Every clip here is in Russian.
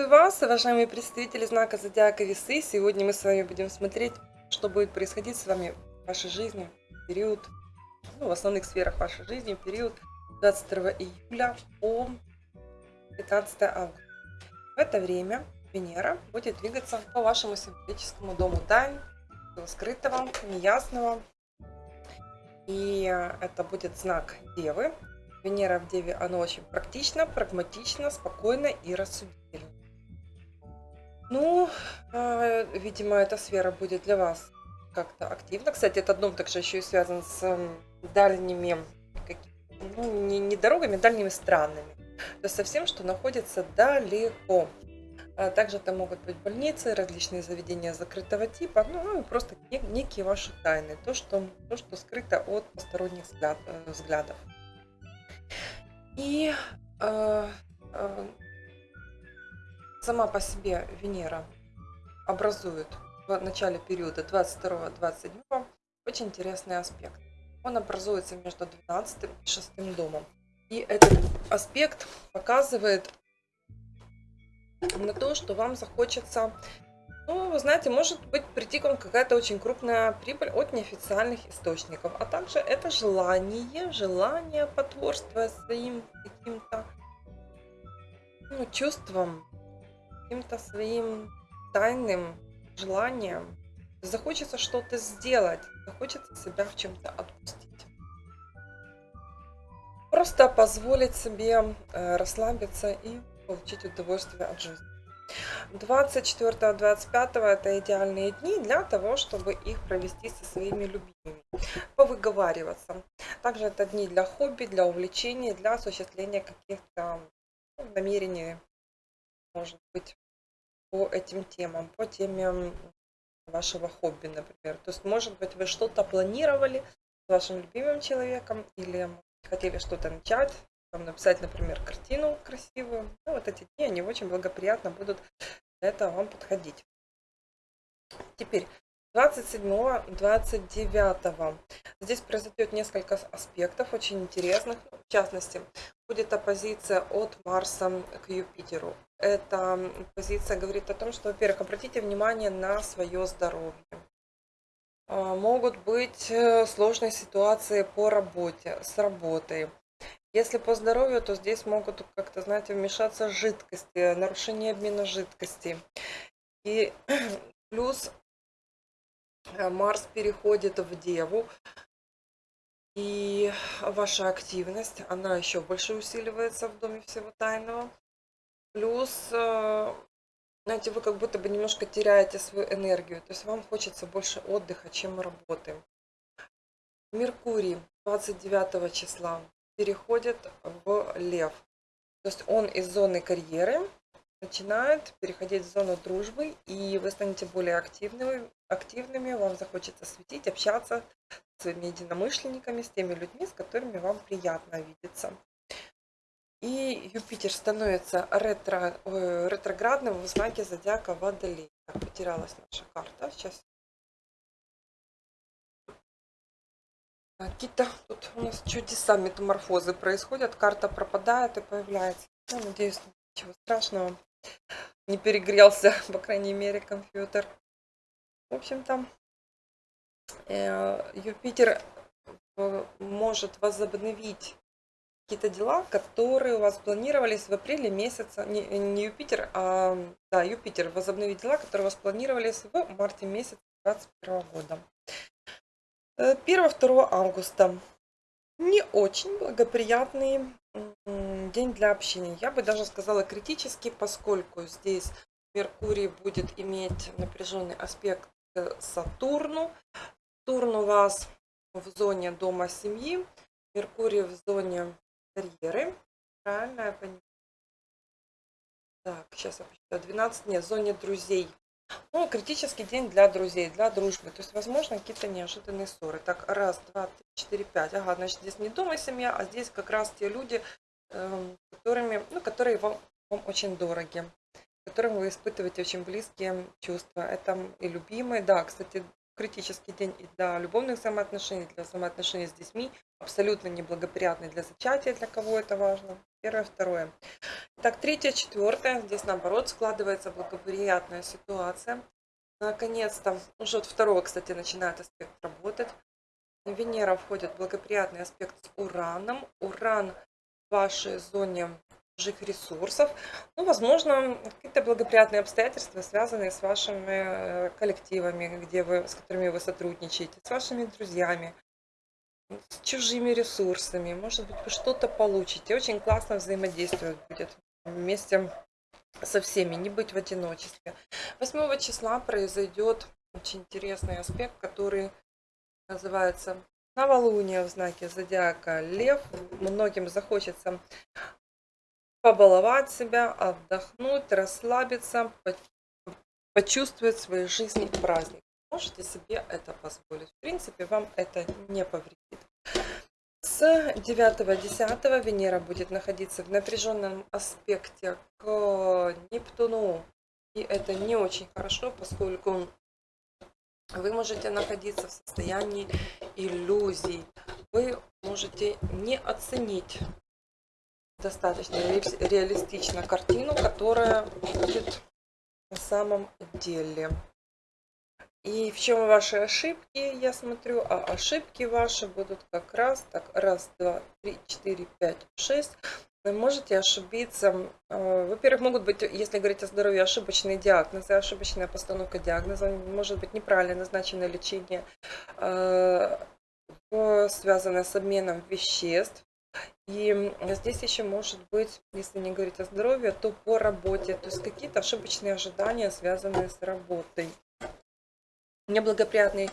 Приветствую вас, уважаемые представители знака Зодиака Весы. Сегодня мы с вами будем смотреть, что будет происходить с вами в вашей жизни период, ну, в основных сферах вашей жизни, период 22 июля по 15 августа. В это время Венера будет двигаться по вашему символическому дому тайн, скрытого, неясного. И это будет знак Девы, Венера в Деве, она очень практична, прагматична, спокойна и рассудительна. Ну, э, видимо, эта сфера будет для вас как-то активна. Кстати, этот дом также еще и связан с дальними, ну, не, не дорогами, а дальними странами. То есть со всем, что находится далеко. А также это могут быть больницы, различные заведения закрытого типа, ну и просто некие ваши тайны, то, что, то, что скрыто от посторонних взгляд, э, взглядов. И э, э, сама по себе Венера образует в начале периода 22-27 очень интересный аспект. Он образуется между 12 и 6 домом. И этот аспект показывает на то, что вам захочется ну, вы знаете, может быть прийти к вам какая-то очень крупная прибыль от неофициальных источников. А также это желание, желание потворствовать своим каким-то ну, чувствам, каким-то своим тайным желанием. Захочется что-то сделать, захочется себя в чем-то отпустить. Просто позволить себе э, расслабиться и получить удовольствие от жизни. 24-25 это идеальные дни для того, чтобы их провести со своими любимыми, повыговариваться. Также это дни для хобби, для увлечений, для осуществления каких-то ну, намерений, может быть, по этим темам, по теме вашего хобби, например. То есть, может быть, вы что-то планировали с вашим любимым человеком или хотели что-то начать, там написать, например, картину красивую. Ну, вот эти дни, они очень благоприятно будут для вам подходить. Теперь 27-29. Здесь произойдет несколько аспектов очень интересных. В частности, будет оппозиция от Марса к Юпитеру. Эта позиция говорит о том, что, во-первых, обратите внимание на свое здоровье. А, могут быть э, сложные ситуации по работе, с работой. Если по здоровью, то здесь могут как-то, знаете, вмешаться жидкости, нарушение обмена жидкости. И плюс Марс переходит в Деву, и ваша активность, она еще больше усиливается в Доме Всего Тайного. Плюс, э, знаете, вы как будто бы немножко теряете свою энергию, то есть вам хочется больше отдыха, чем работы. Меркурий 29 числа переходит в лев. То есть он из зоны карьеры начинает переходить в зону дружбы, и вы станете более активными, активными, вам захочется светить, общаться с своими единомышленниками, с теми людьми, с которыми вам приятно видеться. И Юпитер становится ретро, ретроградным в знаке зодиака Водолей. Потерялась наша карта. Сейчас Какие-то тут у нас чудеса, метаморфозы происходят. Карта пропадает и появляется. Ну, надеюсь, ничего страшного. Не перегрелся, по крайней мере, компьютер. В общем-то, э, Юпитер э, может возобновить какие-то дела, которые у вас планировались в апреле месяца, не, не Юпитер, а да, Юпитер возобновить дела, которые у вас планировались в марте месяце 2021 года. 1-2 августа. Не очень благоприятный день для общения. Я бы даже сказала критический, поскольку здесь Меркурий будет иметь напряженный аспект к Сатурну. Сатурн у вас в зоне дома семьи, Меркурий в зоне карьеры. Правильно я понимаю? Так, сейчас я посчитаю. 12, нет, в зоне друзей. Ну, критический день для друзей, для дружбы. То есть, возможно, какие-то неожиданные ссоры. Так, раз, два, три, четыре, пять. Ага, значит, здесь не дома семья, а здесь как раз те люди, которыми, ну, которые вам, вам очень дороги, которым вы испытываете очень близкие чувства. Это и любимые. Да, кстати, критический день и для любовных взаимоотношений, для взаимоотношений с детьми, абсолютно неблагоприятный для зачатия, для кого это важно. Первое, второе. Так, третье, четвертое. Здесь наоборот складывается благоприятная ситуация. Наконец-то, уже от второго, кстати, начинает аспект работать. Венера входит в благоприятный аспект с Ураном. Уран вашей зоне чужих ресурсов. Ну, возможно, какие-то благоприятные обстоятельства, связанные с вашими э, коллективами, где вы, с которыми вы сотрудничаете, с вашими друзьями, с чужими ресурсами. Может быть, вы что-то получите. Очень классно взаимодействовать будет вместе со всеми, не быть в одиночестве. 8 числа произойдет очень интересный аспект, который называется новолуние в знаке зодиака Лев. Многим захочется побаловать себя, отдохнуть, расслабиться, почувствовать в своей жизни праздник. Можете себе это позволить. В принципе, вам это не повредит. С 9-10 Венера будет находиться в напряженном аспекте к Нептуну. И это не очень хорошо, поскольку вы можете находиться в состоянии иллюзий. Вы можете не оценить достаточно реалистично картину, которая будет на самом деле. И в чем ваши ошибки, я смотрю, а ошибки ваши будут как раз так, раз, два, три, четыре, пять, шесть. Вы можете ошибиться. Э, во-первых, могут быть, если говорить о здоровье, ошибочные диагнозы, ошибочная постановка диагноза, может быть неправильно назначенное лечение, э, связанное с обменом веществ, и здесь еще может быть, если не говорить о здоровье, то по работе, то есть какие-то ошибочные ожидания, связанные с работой. Неблагоприятные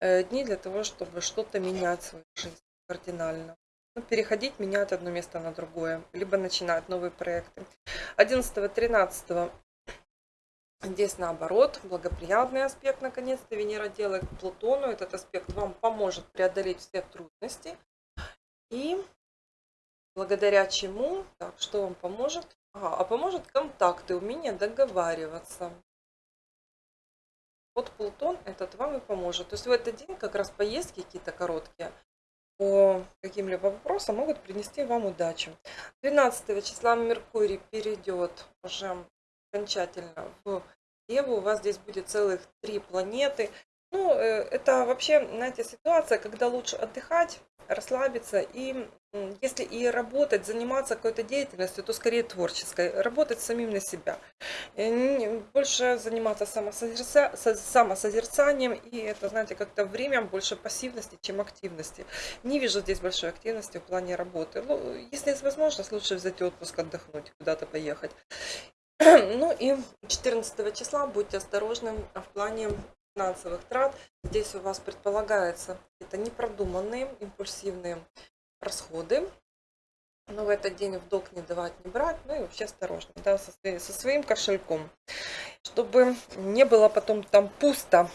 э, дни для того, чтобы что-то менять в своей жизни кардинально. Ну, переходить, менять одно место на другое, либо начинать новые проекты. 11-13 Здесь наоборот, благоприятный аспект, наконец-то, Венера делает к Плутону. Этот аспект вам поможет преодолеть все трудности. И благодаря чему, так, что вам поможет? Ага, а поможет контакты, умение договариваться. Вот Плутон этот вам и поможет. То есть в этот день как раз поездки какие-то короткие по каким-либо вопросам могут принести вам удачу. 12 числа Меркурий перейдет уже окончательно в Деву. У вас здесь будет целых три планеты. Ну, э, это вообще, знаете, ситуация, когда лучше отдыхать, расслабиться и если и работать, заниматься какой-то деятельностью, то скорее творческой, работать самим на себя. Э, больше заниматься самосозерца... самосозерцанием, и это, знаете, как-то время больше пассивности, чем активности. Не вижу здесь большой активности в плане работы. Ну, если есть возможность, лучше взять отпуск, отдохнуть, куда-то поехать. Ну и 14 числа будьте осторожны в плане финансовых трат. Здесь у вас предполагается это непродуманные, импульсивные расходы. Но в этот день в долг не давать, не брать. Ну и вообще осторожно, да, со, со своим кошельком. Чтобы не было потом там пусто.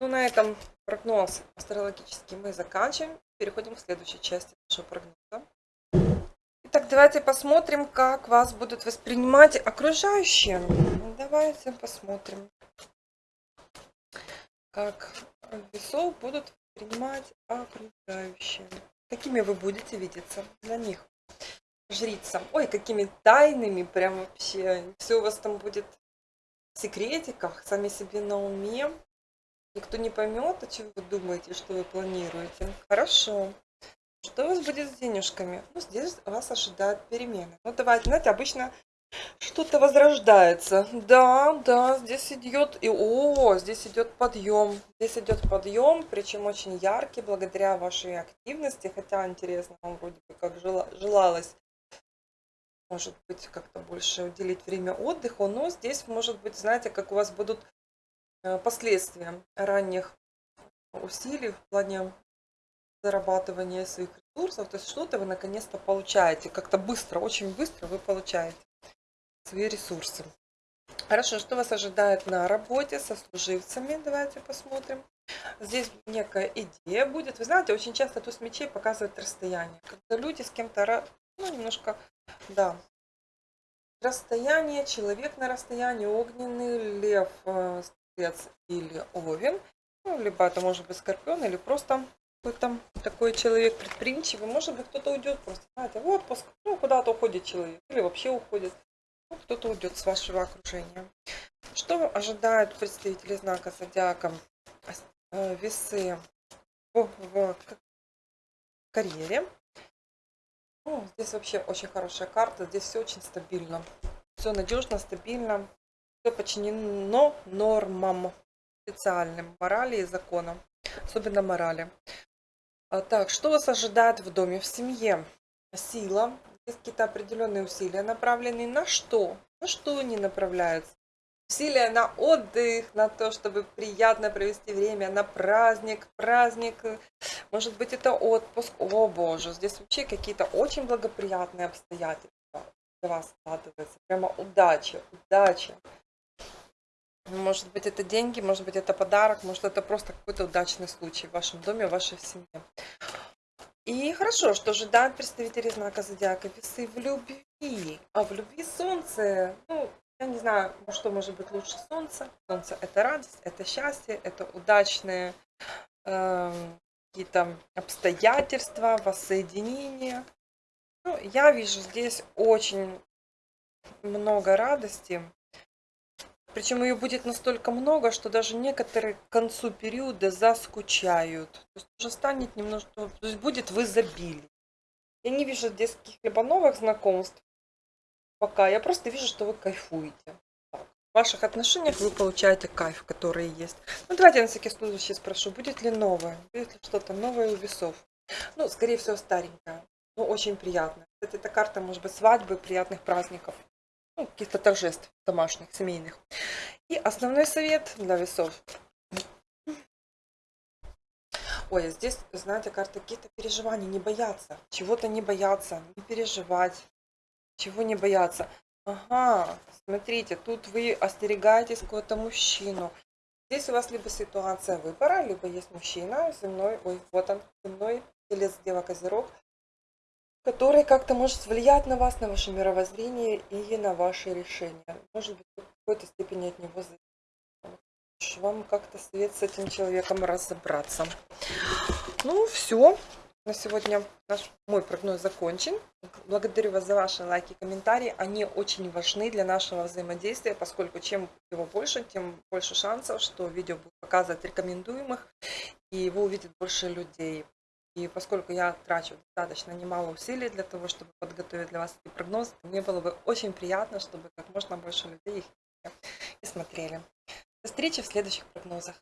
Ну, на этом прогноз астрологический мы заканчиваем. Переходим к следующей части нашего прогноза. Итак, давайте посмотрим, как вас будут воспринимать окружающие. Давайте посмотрим как весов будут принимать окружающие. Какими вы будете видеться для них? Жрица. Ой, какими тайными прям вообще. Все у вас там будет в секретиках, сами себе на уме. Никто не поймет, о чем вы думаете, что вы планируете. Хорошо. Что у вас будет с денежками? Ну, здесь вас ожидают перемены. Ну, давайте, знаете, обычно что-то возрождается. Да, да, здесь идет и о, здесь идет подъем. Здесь идет подъем, причем очень яркий, благодаря вашей активности. Хотя интересно, вам вроде бы как желалось, может быть, как-то больше уделить время отдыху. Но здесь, может быть, знаете, как у вас будут э, последствия ранних усилий в плане зарабатывания своих ресурсов. То есть что-то вы наконец-то получаете. Как-то быстро, очень быстро вы получаете свои ресурсы. Хорошо, что вас ожидает на работе со служивцами? Давайте посмотрим. Здесь некая идея будет. Вы знаете, очень часто туз мечей показывает расстояние. Когда люди с кем-то, ну, немножко, да, расстояние, человек на расстоянии, огненный, лев, э, стрелец или овен, ну, либо это может быть скорпион, или просто какой-то такой человек предприимчивый. Может быть, кто-то уйдет просто, знаете, в отпуск, ну, куда-то уходит человек, или вообще уходит. Кто-то уйдет с вашего окружения. Что ожидают представители знака зодиака э, весы в, в карьере? Ну, здесь вообще очень хорошая карта, здесь все очень стабильно. Все надежно, стабильно, все подчинено нормам специальным, морали и законам, особенно морали. А, так, что вас ожидает в доме, в семье? Сила. Какие-то определенные усилия направленные на что? На что они направляются? Усилия на отдых, на то, чтобы приятно провести время, на праздник, праздник. Может быть, это отпуск. О, боже, здесь вообще какие-то очень благоприятные обстоятельства для вас складываются. Прямо удача, удача. Может быть, это деньги, может быть, это подарок, может, это просто какой-то удачный случай в вашем доме, в вашей семье. И хорошо, что ожидают представители знака зодиака весы в любви. А в любви солнце, ну, я не знаю, что может быть лучше солнца. Солнце это радость, это счастье, это удачные э, какие-то обстоятельства, воссоединение. Ну, я вижу здесь очень много радости, причем ее будет настолько много, что даже некоторые к концу периода заскучают. То есть уже станет немножко, то есть будет в изобилии. Я не вижу здесь каких-либо новых знакомств пока. Я просто вижу, что вы кайфуете. В ваших отношениях вы получаете кайф, который есть. Ну, давайте я на всякий случай спрошу, будет ли новое? Будет ли что-то новое у весов? Ну, скорее всего, старенькое. Ну, очень приятно. Кстати, эта карта может быть свадьбы, приятных праздников ну, каких-то торжеств домашних, семейных. И основной совет для весов. Ой, а здесь, знаете, карта каких-то переживаний, не бояться, чего-то не бояться, не переживать, чего не бояться. Ага, смотрите, тут вы остерегаетесь какого-то мужчину. Здесь у вас либо ситуация выбора, либо есть мужчина земной, ой, вот он, земной, телец, дева, козерог, который как-то может влиять на вас, на ваше мировоззрение и на ваши решения. Может быть, в какой-то степени от него зависит. Вам как-то свет с этим человеком разобраться. Ну, все. На сегодня наш, мой прогноз закончен. Благодарю вас за ваши лайки и комментарии. Они очень важны для нашего взаимодействия, поскольку чем его больше, тем больше шансов, что видео будет показывать рекомендуемых, и его увидит больше людей. И поскольку я трачу достаточно немало усилий для того, чтобы подготовить для вас эти прогнозы, мне было бы очень приятно, чтобы как можно больше людей их и смотрели. До встречи в следующих прогнозах.